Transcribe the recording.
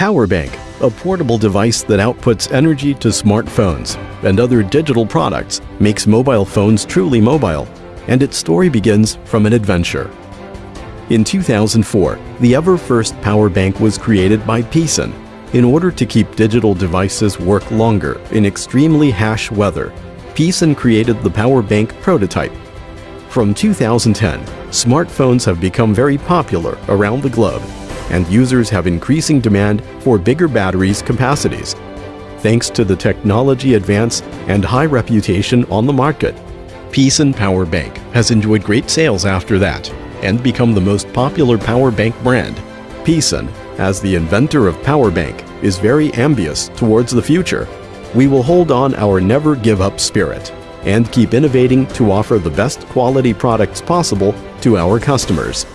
Power bank, a portable device that outputs energy to smartphones and other digital products, makes mobile phones truly mobile, and its story begins from an adventure. In 2004, the ever-first power bank was created by Pisen in order to keep digital devices work longer in extremely harsh weather. Pisen created the power bank prototype. From 2010, smartphones have become very popular around the globe and users have increasing demand for bigger batteries capacities. Thanks to the technology advance and high reputation on the market, Pisen Power Bank has enjoyed great sales after that and become the most popular power bank brand. Pisen, as the inventor of power bank, is very ambitious towards the future. We will hold on our never give up spirit and keep innovating to offer the best quality products possible to our customers.